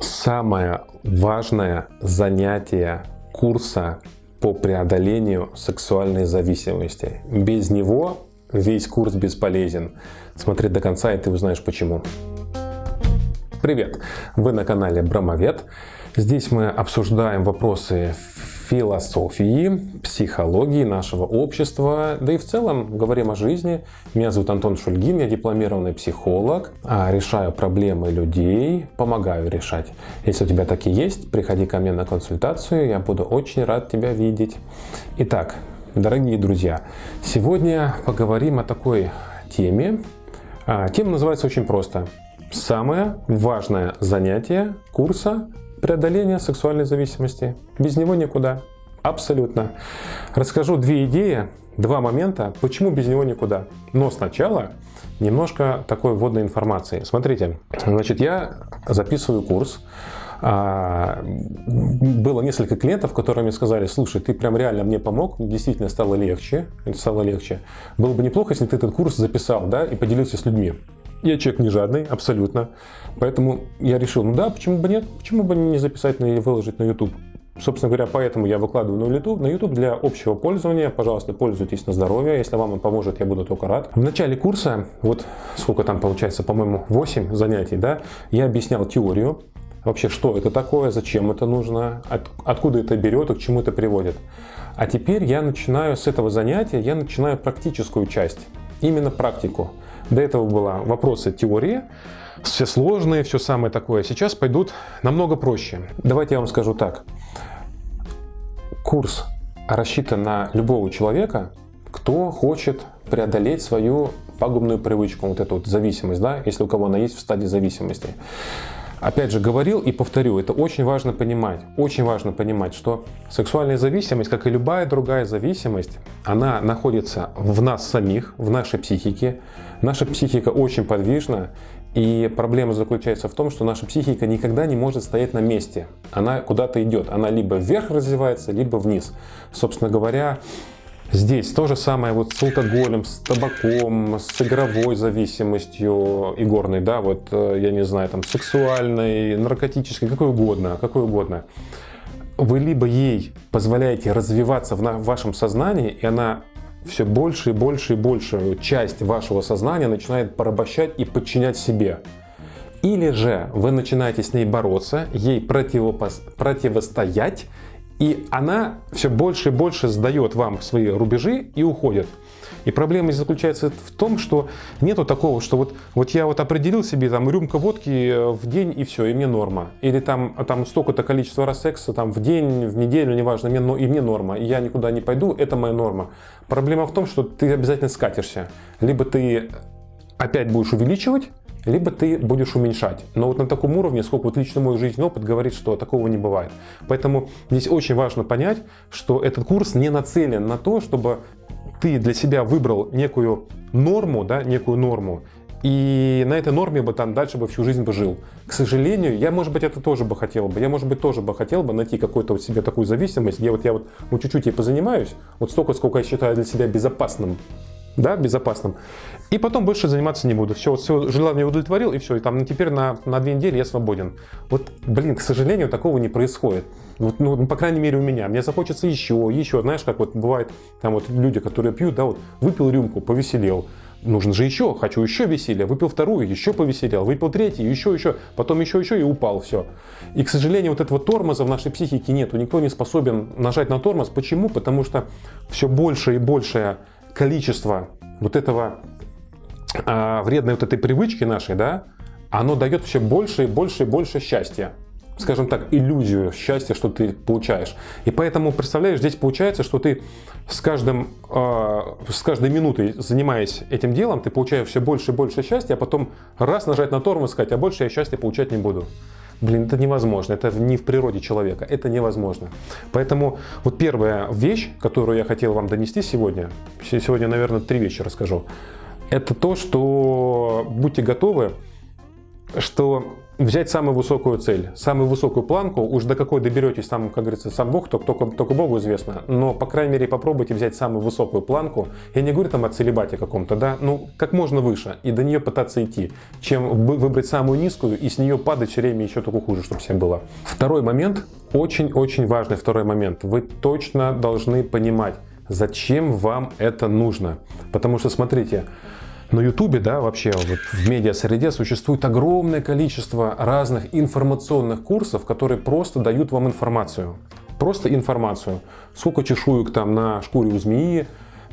Самое важное занятие курса по преодолению сексуальной зависимости. Без него весь курс бесполезен. Смотри до конца и ты узнаешь почему. Привет! Вы на канале Брамовед. Здесь мы обсуждаем вопросы философии, психологии нашего общества, да и в целом говорим о жизни. Меня зовут Антон Шульгин, я дипломированный психолог, а, решаю проблемы людей, помогаю решать. Если у тебя такие есть, приходи ко мне на консультацию, я буду очень рад тебя видеть. Итак, дорогие друзья, сегодня поговорим о такой теме. А, тема называется очень просто. Самое важное занятие курса преодоления сексуальной зависимости. Без него никуда. Абсолютно. Расскажу две идеи, два момента, почему без него никуда. Но сначала немножко такой вводной информации. Смотрите, значит, я записываю курс. А, было несколько клиентов, которые мне сказали, слушай, ты прям реально мне помог, действительно стало легче, стало легче. Было бы неплохо, если ты этот курс записал, да, и поделился с людьми. Я человек не жадный, абсолютно. Поэтому я решил, ну да, почему бы нет, почему бы не записать и выложить на YouTube. Собственно говоря, поэтому я выкладываю на YouTube, на YouTube для общего пользования. Пожалуйста, пользуйтесь на здоровье. Если вам он поможет, я буду только рад. В начале курса, вот сколько там получается, по-моему, 8 занятий, да, я объяснял теорию, вообще, что это такое, зачем это нужно, от, откуда это берет и к чему это приводит. А теперь я начинаю с этого занятия, я начинаю практическую часть, именно практику. До этого было вопросы теории, все сложные, все самое такое. Сейчас пойдут намного проще. Давайте я вам скажу так. Курс рассчитан на любого человека, кто хочет преодолеть свою пагубную привычку, вот эту вот зависимость, да, если у кого она есть в стадии зависимости. Опять же, говорил и повторю, это очень важно понимать. Очень важно понимать, что сексуальная зависимость, как и любая другая зависимость, она находится в нас самих, в нашей психике. Наша психика очень подвижна, и проблема заключается в том, что наша психика никогда не может стоять на месте. Она куда-то идет. Она либо вверх развивается, либо вниз. Собственно говоря, Здесь то же самое вот с алкоголем, с табаком, с игровой зависимостью игорной, да, вот, э, я не знаю, там, сексуальной, наркотической, какой угодно, какой угодно. Вы либо ей позволяете развиваться в вашем сознании, и она все больше и больше и больше часть вашего сознания начинает порабощать и подчинять себе. Или же вы начинаете с ней бороться, ей противостоять, и она все больше и больше сдает вам свои рубежи и уходит. И проблема заключается в том, что нету такого, что вот, вот я вот определил себе там рюмка водки э, в день и все, и мне норма. Или там, там столько-то количество раз секса там, в день, в неделю, неважно, мне, и мне норма. И я никуда не пойду, это моя норма. Проблема в том, что ты обязательно скатишься. Либо ты опять будешь увеличивать, либо ты будешь уменьшать. Но вот на таком уровне, сколько вот лично мой жизненный опыт говорит, что такого не бывает. Поэтому здесь очень важно понять, что этот курс не нацелен на то, чтобы ты для себя выбрал некую норму, да, некую норму, и на этой норме бы там дальше бы всю жизнь бы жил. К сожалению, я, может быть, это тоже бы хотел бы. Я, может быть, тоже бы хотел бы найти какую-то вот себе такую зависимость, где вот я вот, вот чуть-чуть ей позанимаюсь, вот столько, сколько я считаю для себя безопасным, да, безопасным. И потом больше заниматься не буду. Все, вот все желание удовлетворил, и все. И там теперь на, на две недели я свободен. Вот, блин, к сожалению, такого не происходит. Вот, ну, по крайней мере, у меня. Мне захочется еще, еще. Знаешь, как вот бывает, там вот люди, которые пьют, да, вот выпил рюмку, повеселел. Нужно же еще, хочу еще веселья. Выпил вторую, еще повеселел. Выпил третью, еще, еще. Потом еще, еще и упал, все. И, к сожалению, вот этого тормоза в нашей психике нету. Никто не способен нажать на тормоз. Почему? Потому что все больше и большее количество вот этого а, вредной вот этой привычки нашей, да, оно дает все больше и больше и больше счастья. Скажем так, иллюзию счастья, что ты получаешь. И поэтому, представляешь, здесь получается, что ты с, каждым, э, с каждой минутой, занимаясь этим делом, ты получаешь все больше и больше счастья, а потом раз нажать на тормоз и сказать, а больше я счастья получать не буду. Блин, это невозможно, это не в природе человека, это невозможно. Поэтому вот первая вещь, которую я хотел вам донести сегодня, сегодня, наверное, три вещи расскажу, это то, что будьте готовы, что взять самую высокую цель, самую высокую планку, уж до какой доберетесь, там, как говорится, сам Бог, только, только, только Богу известно, но, по крайней мере, попробуйте взять самую высокую планку, я не говорю там о целебате каком-то, да, ну, как можно выше, и до нее пытаться идти, чем выбрать самую низкую и с нее падать все время еще только хуже, чтобы всем было. Второй момент, очень-очень важный второй момент, вы точно должны понимать, зачем вам это нужно, потому что, смотрите, на Ютубе, да, вообще вот в медиа-среде существует огромное количество разных информационных курсов, которые просто дают вам информацию. Просто информацию. Сколько чешуек там на шкуре у змеи,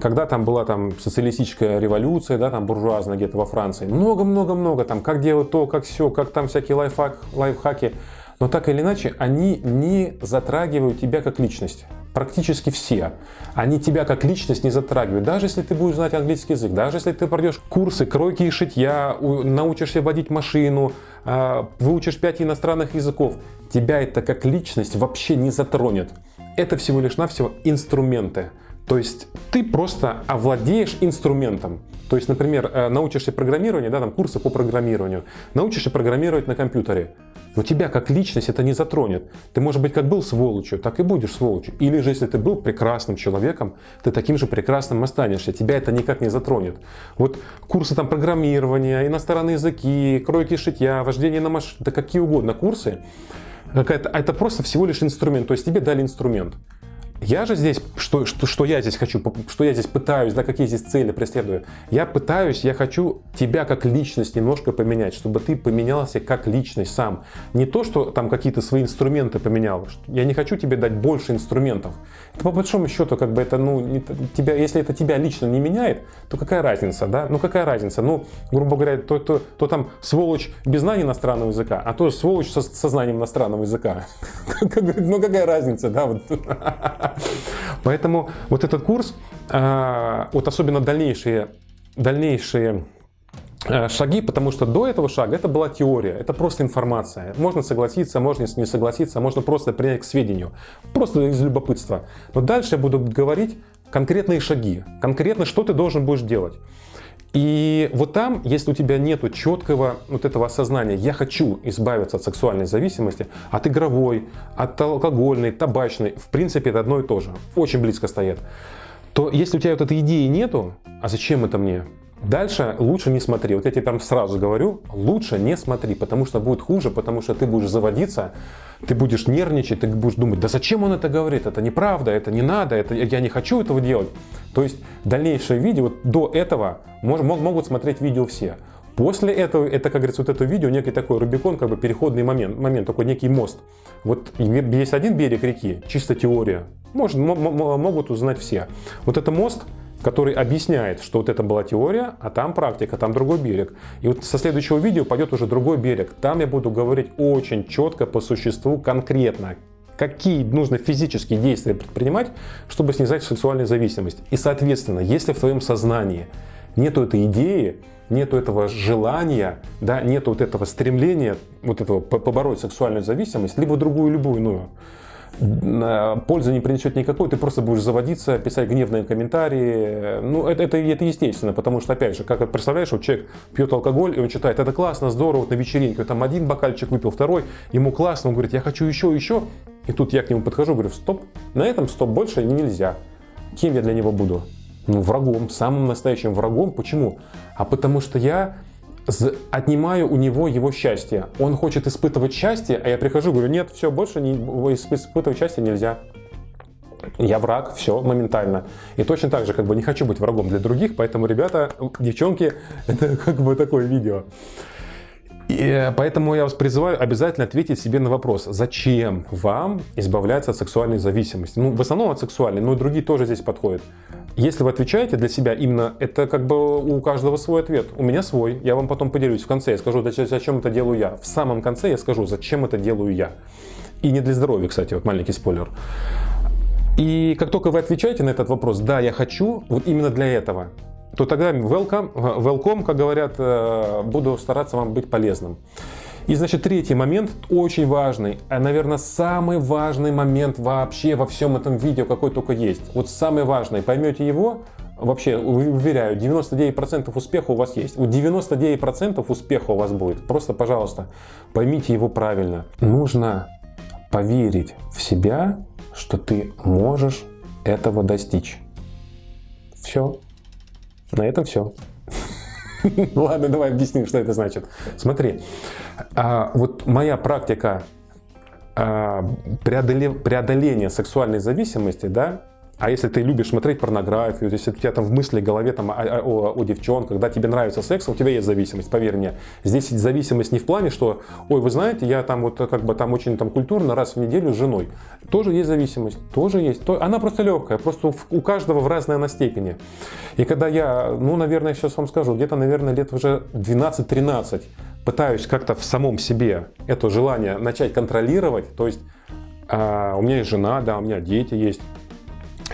когда там была там социалистическая революция, да, там буржуазная где-то во Франции. Много-много-много там, как делать то, как все, как там всякие лайфхак, лайфхаки. Но так или иначе, они не затрагивают тебя как личность практически все, они тебя как личность не затрагивают. Даже если ты будешь знать английский язык, даже если ты пройдешь курсы кройки и шитья, научишься водить машину, а, выучишь 5 иностранных языков, тебя это как личность вообще не затронет. Это всего лишь навсего инструменты. То есть ты просто овладеешь инструментом. То есть, например, э, научишься программированию, да, там курсы по программированию, научишься программировать на компьютере. Но тебя как личность это не затронет. Ты, может быть, как был сволочью, так и будешь сволочью. Или же, если ты был прекрасным человеком, ты таким же прекрасным останешься. Тебя это никак не затронет. Вот курсы там программирования, иностранные языки, кройки шитья, вождение на машине, да какие угодно курсы, это просто всего лишь инструмент. То есть тебе дали инструмент. Я же здесь, что, что, что я здесь хочу, что я здесь пытаюсь, да, какие здесь цели преследую. Я пытаюсь, я хочу тебя как личность немножко поменять, чтобы ты поменялся как личность сам. Не то, что там какие-то свои инструменты поменял. Я не хочу тебе дать больше инструментов. Это по большому счету, как бы это, ну, не, тебя, если это тебя лично не меняет, то какая разница, да? Ну какая разница? Ну, грубо говоря, то, то, то там сволочь без знания иностранного языка, а то сволочь со, со знанием иностранного языка. Ну какая разница, да? Поэтому вот этот курс, а, вот особенно дальнейшие, дальнейшие шаги, потому что до этого шага это была теория, это просто информация. Можно согласиться, можно не согласиться, можно просто принять к сведению, просто из любопытства. Но дальше я буду говорить конкретные шаги, конкретно что ты должен будешь делать. И вот там, если у тебя нет четкого вот этого осознания, я хочу избавиться от сексуальной зависимости, от игровой, от алкогольной, табачной, в принципе это одно и то же, очень близко стоят, то если у тебя вот этой идеи нету, а зачем это мне? Дальше лучше не смотри. Вот я тебе прям сразу говорю, лучше не смотри, потому что будет хуже, потому что ты будешь заводиться, ты будешь нервничать, ты будешь думать, да зачем он это говорит, это неправда, это не надо, это, я не хочу этого делать. То есть дальнейшее видео, вот до этого мож, могут смотреть видео все. После этого, это, как говорится, вот это видео, некий такой Рубикон, как бы переходный момент, момент такой некий мост. Вот есть один берег реки, чисто теория, может, могут узнать все. Вот это мост, который объясняет, что вот это была теория, а там практика, там другой берег. И вот со следующего видео пойдет уже другой берег. Там я буду говорить очень четко, по существу, конкретно, какие нужно физические действия предпринимать, чтобы снизать сексуальную зависимость. И, соответственно, если в твоем сознании нету этой идеи, нету этого желания, да, нету вот этого стремления, вот этого побороть сексуальную зависимость, либо другую, любую иную, пользы не принесет никакой, ты просто будешь заводиться, писать гневные комментарии. Ну, это, это, это естественно, потому что, опять же, как представляешь, вот человек пьет алкоголь, и он читает, это классно, здорово, вот на вечеринке, там один бокальчик выпил, второй, ему классно, он говорит, я хочу еще, еще. И тут я к нему подхожу, говорю, стоп, на этом стоп, больше нельзя. Кем я для него буду? Ну, врагом, самым настоящим врагом. Почему? А потому что я отнимаю у него его счастье. Он хочет испытывать счастье, а я прихожу, говорю, нет, все, больше не, испытывать счастье нельзя. Я враг, все, моментально. И точно так же, как бы не хочу быть врагом для других, поэтому, ребята, девчонки, это как бы такое видео. И э, поэтому я вас призываю обязательно ответить себе на вопрос, зачем вам избавляться от сексуальной зависимости? Ну, в основном от сексуальной, но и другие тоже здесь подходят. Если вы отвечаете для себя именно, это как бы у каждого свой ответ. У меня свой, я вам потом поделюсь в конце, я скажу, зачем это делаю я. В самом конце я скажу, зачем это делаю я. И не для здоровья, кстати, вот маленький спойлер. И как только вы отвечаете на этот вопрос, да, я хочу, вот именно для этого, то тогда welcome, welcome, как говорят, э, буду стараться вам быть полезным. И, значит, третий момент, очень важный, а, наверное, самый важный момент вообще во всем этом видео, какой только есть. Вот самый важный, поймете его, вообще уверяю, 99% успеха у вас есть. У 99% успеха у вас будет. Просто, пожалуйста, поймите его правильно. Нужно поверить в себя, что ты можешь этого достичь. Все. На этом все. Ладно, давай объясним, что это значит. Смотри, а, вот моя практика а, преодоления сексуальной зависимости, да, а если ты любишь смотреть порнографию, если у тебя там в мысли, в голове там, о, о, о девчонках, когда тебе нравится секс, у тебя есть зависимость, поверь мне. Здесь зависимость не в плане, что, ой, вы знаете, я там вот как бы там очень там культурно раз в неделю с женой. Тоже есть зависимость, тоже есть. Она просто легкая, просто у каждого в разной она степени. И когда я, ну, наверное, сейчас вам скажу, где-то, наверное, лет уже 12-13 пытаюсь как-то в самом себе это желание начать контролировать, то есть а, у меня есть жена, да, у меня дети есть,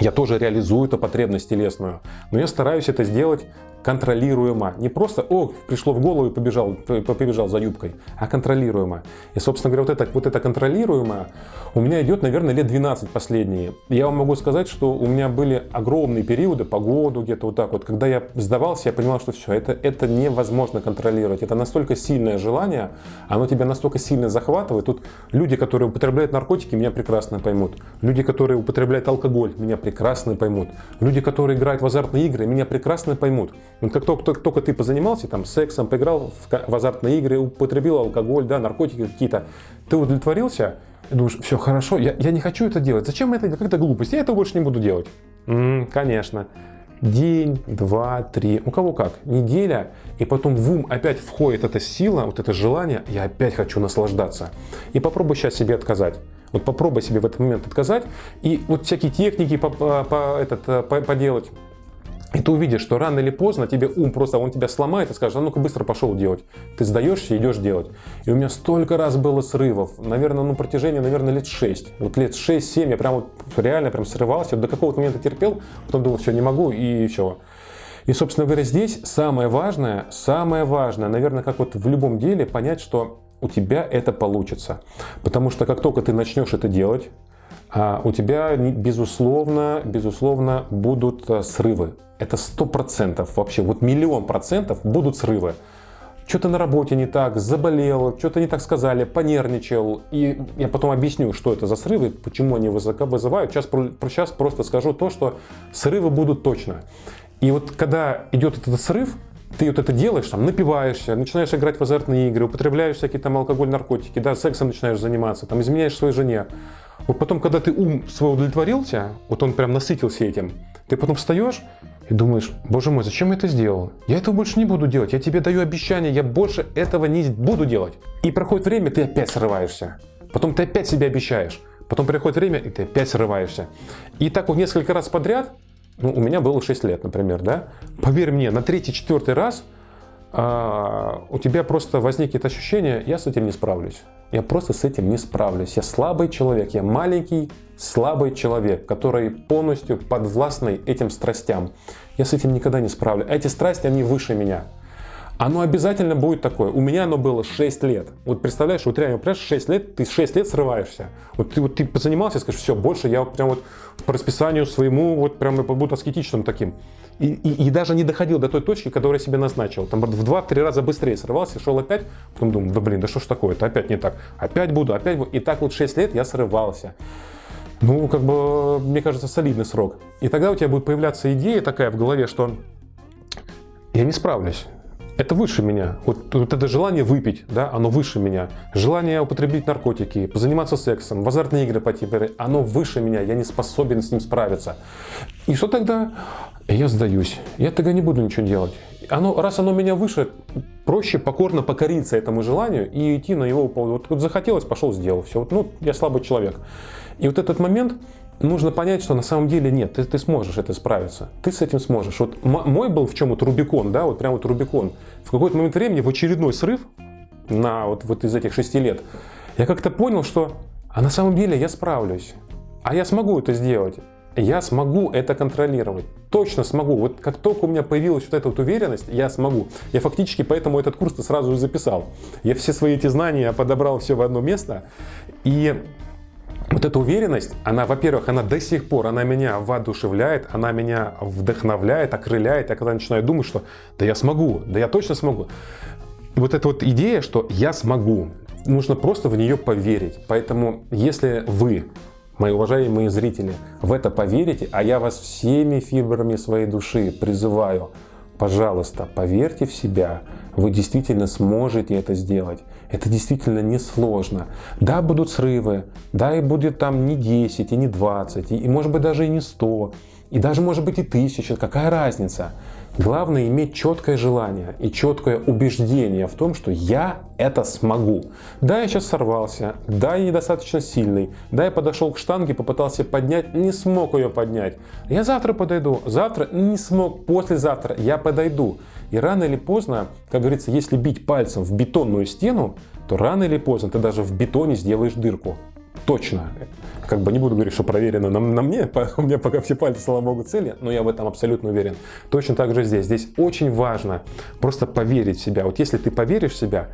я тоже реализую эту потребность телесную, но я стараюсь это сделать контролируемо. Не просто, о, пришло в голову и побежал, побежал за юбкой, а контролируемо. И, собственно говоря, вот это, вот это контролируемо у меня идет, наверное, лет 12 последние. Я вам могу сказать, что у меня были огромные периоды, по году где-то вот так вот, когда я сдавался, я понимал, что все, это, это невозможно контролировать. Это настолько сильное желание, оно тебя настолько сильно захватывает. Тут люди, которые употребляют наркотики, меня прекрасно поймут. Люди, которые употребляют алкоголь, меня прекрасно поймут. Люди, которые играют в азартные игры, меня прекрасно поймут. Вот как только, только, только ты позанимался там сексом, поиграл в, в азартные игры, употребил алкоголь, да, наркотики какие-то, ты удовлетворился, думаешь, все хорошо, я, я не хочу это делать. Зачем это делать? Как это глупость? Я это больше не буду делать. М -м, конечно. День, два, три, у кого как, неделя, и потом в ум опять входит эта сила, вот это желание, я опять хочу наслаждаться. И попробуй сейчас себе отказать. Вот попробуй себе в этот момент отказать, и вот всякие техники по, по, этот, э, по, поделать, и ты увидишь, что рано или поздно тебе ум просто, он тебя сломает и скажет, а ну-ка быстро пошел делать. Ты сдаешься, идешь делать. И у меня столько раз было срывов, наверное, ну протяжении, наверное, лет 6. Вот лет 6-7 я прям вот реально прям срывался, до какого-то момента терпел, потом думал, все, не могу и все. И, собственно говоря, здесь самое важное, самое важное, наверное, как вот в любом деле, понять, что у тебя это получится. Потому что как только ты начнешь это делать, у тебя, безусловно, безусловно, будут э, срывы. Это сто процентов вообще, вот миллион процентов будут срывы. Что-то на работе не так, заболел, что-то не так сказали, понервничал. И я потом объясню, что это за срывы, почему они вызывают. Сейчас, сейчас просто скажу то, что срывы будут точно. И вот когда идет этот срыв, ты вот это делаешь, там, напиваешься, начинаешь играть в азартные игры, употребляешь всякие там алкоголь, наркотики, да, сексом начинаешь заниматься, там, изменяешь своей жене. Вот потом, когда ты ум свой удовлетворился, вот он прям насытился этим, ты потом встаешь и думаешь, боже мой, зачем я это сделал? Я этого больше не буду делать, я тебе даю обещание, я больше этого не буду делать. И проходит время, ты опять срываешься. Потом ты опять себе обещаешь. Потом приходит время, и ты опять срываешься. И так вот несколько раз подряд, ну, у меня было 6 лет, например, да, поверь мне, на третий-четвертый раз а, у тебя просто возникнет ощущение, я с этим не справлюсь. Я просто с этим не справлюсь. Я слабый человек, я маленький, слабый человек, который полностью подвластный этим страстям. Я с этим никогда не справлюсь. Эти страсти, они выше меня. Оно обязательно будет такое. У меня оно было 6 лет. Вот представляешь, вот реально, представляешь, 6 лет, ты 6 лет срываешься. Вот ты, вот ты позанимался скажешь, все, больше я вот прям вот по расписанию своему, вот прям буду аскетичным таким. И, и, и даже не доходил до той точки, которую я себе назначил. Там в 2-3 раза быстрее срывался, шел опять, потом думал, да блин, да что ж такое, это опять не так. Опять буду, опять буду. И так вот 6 лет я срывался. Ну, как бы, мне кажется, солидный срок. И тогда у тебя будет появляться идея такая в голове, что я не справлюсь. Это выше меня. Вот, вот это желание выпить, да, оно выше меня. Желание употребить наркотики, позаниматься сексом, в азартные игры пойти, оно выше меня. Я не способен с ним справиться. И что тогда? Я сдаюсь. Я тогда не буду ничего делать. Оно, раз оно меня выше, проще покорно покориться этому желанию и идти на его поводу. Вот, вот захотелось, пошел, сделал. Все. Вот, ну, я слабый человек. И вот этот момент, нужно понять, что на самом деле нет, ты, ты сможешь это справиться, ты с этим сможешь. Вот мой был в чем вот Рубикон, да, вот прям вот Рубикон. В какой-то момент времени, в очередной срыв, на вот, вот из этих шести лет, я как-то понял, что а на самом деле я справлюсь, а я смогу это сделать. Я смогу это контролировать. Точно смогу. Вот как только у меня появилась вот эта вот уверенность, я смогу. Я фактически поэтому этот курс сразу и записал. Я все свои эти знания подобрал все в одно место. И вот эта уверенность, она, во-первых, она до сих пор, она меня воодушевляет, она меня вдохновляет, окрыляет. Я когда начинаю думать, что да я смогу, да я точно смогу. Вот эта вот идея, что я смогу, нужно просто в нее поверить. Поэтому, если вы, мои уважаемые зрители, в это поверите, а я вас всеми фибрами своей души призываю, пожалуйста, поверьте в себя, вы действительно сможете это сделать. Это действительно несложно. Да, будут срывы, да, и будет там не 10, и не 20, и, и может быть даже и не 100, и даже может быть и 1000, какая разница? Главное иметь четкое желание и четкое убеждение в том, что я это смогу. Да, я сейчас сорвался, да, я недостаточно сильный, да, я подошел к штанге, попытался поднять, не смог ее поднять. Я завтра подойду, завтра не смог, послезавтра я подойду. И рано или поздно, как говорится, если бить пальцем в бетонную стену, то рано или поздно ты даже в бетоне сделаешь дырку. Точно. Как бы не буду говорить, что проверено на, на мне, у меня пока все пальцы, слава богу, цели, но я в этом абсолютно уверен. Точно так же здесь. Здесь очень важно просто поверить в себя. Вот если ты поверишь в себя,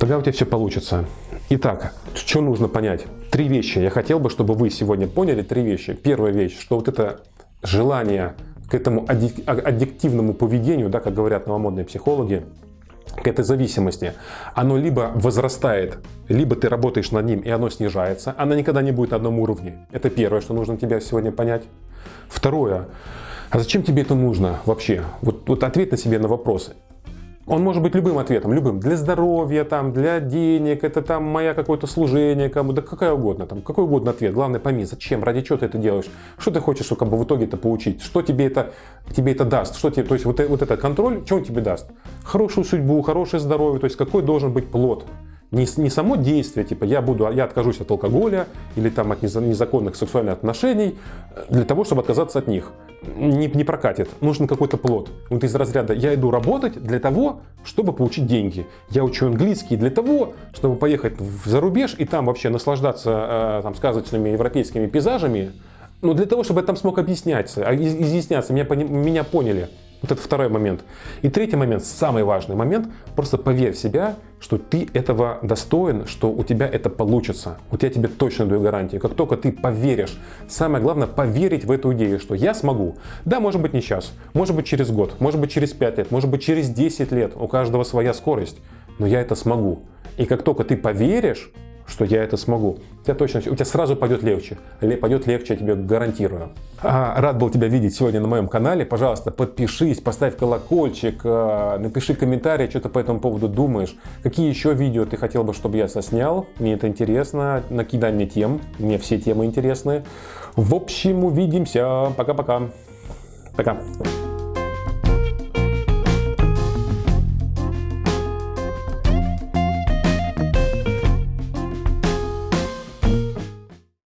тогда у тебя все получится. Итак, что нужно понять? Три вещи. Я хотел бы, чтобы вы сегодня поняли три вещи. Первая вещь, что вот это желание к этому аддиктивному поведению, да, как говорят новомодные психологи, к этой зависимости, оно либо возрастает, либо ты работаешь над ним, и оно снижается. Она никогда не будет на одном уровне. Это первое, что нужно тебе сегодня понять. Второе. А зачем тебе это нужно вообще? Вот, вот ответ на себе на вопрос. Он может быть любым ответом, любым. Для здоровья, там, для денег, это там моя какое-то служение кому, да какая угодно, там, какой угодно ответ. Главное пойми, зачем, ради чего ты это делаешь, что ты хочешь как бы, в итоге это получить, что тебе это, тебе это даст, что тебе, то есть вот, вот этот контроль, что он тебе даст? Хорошую судьбу, хорошее здоровье, то есть какой должен быть плод. Не, не само действие, типа я, буду, я откажусь от алкоголя или там от незаконных сексуальных отношений э, для того, чтобы отказаться от них не, не прокатит. Нужен какой-то плод. Вот из разряда я иду работать для того, чтобы получить деньги. Я учу английский для того, чтобы поехать за рубеж и там вообще наслаждаться э, там, сказочными европейскими пейзажами. Но для того, чтобы я там смог объясняться, а, изъясняться, меня, меня поняли. Вот это второй момент. И третий момент, самый важный момент, просто поверь в себя, что ты этого достоин, что у тебя это получится. Вот я тебе точно даю гарантию. Как только ты поверишь, самое главное поверить в эту идею, что я смогу. Да, может быть не сейчас, может быть через год, может быть через 5 лет, может быть через 10 лет, у каждого своя скорость, но я это смогу. И как только ты поверишь, что я это смогу. У тебя точно, у тебя сразу пойдет легче. Пойдет легче, я тебе гарантирую. А, рад был тебя видеть сегодня на моем канале. Пожалуйста, подпишись, поставь колокольчик, а, напиши комментарий, что ты по этому поводу думаешь. Какие еще видео ты хотел бы, чтобы я соснял? Мне это интересно. Накидай мне тем. Мне все темы интересны. В общем, увидимся. Пока-пока. Пока. -пока. Пока.